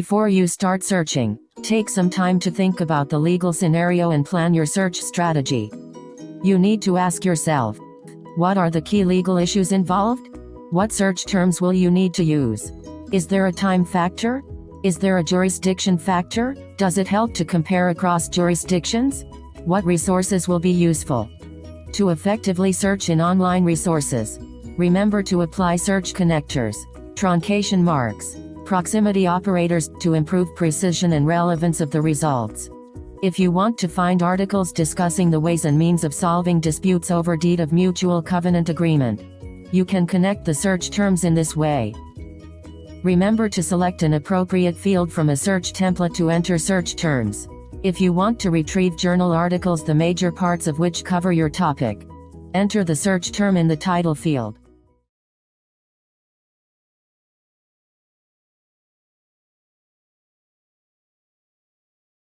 Before you start searching, take some time to think about the legal scenario and plan your search strategy. You need to ask yourself, what are the key legal issues involved? What search terms will you need to use? Is there a time factor? Is there a jurisdiction factor? Does it help to compare across jurisdictions? What resources will be useful? To effectively search in online resources, remember to apply search connectors, truncation marks, proximity operators to improve precision and relevance of the results. If you want to find articles discussing the ways and means of solving disputes over deed of mutual covenant agreement, you can connect the search terms in this way. Remember to select an appropriate field from a search template to enter search terms. If you want to retrieve journal articles the major parts of which cover your topic, enter the search term in the title field.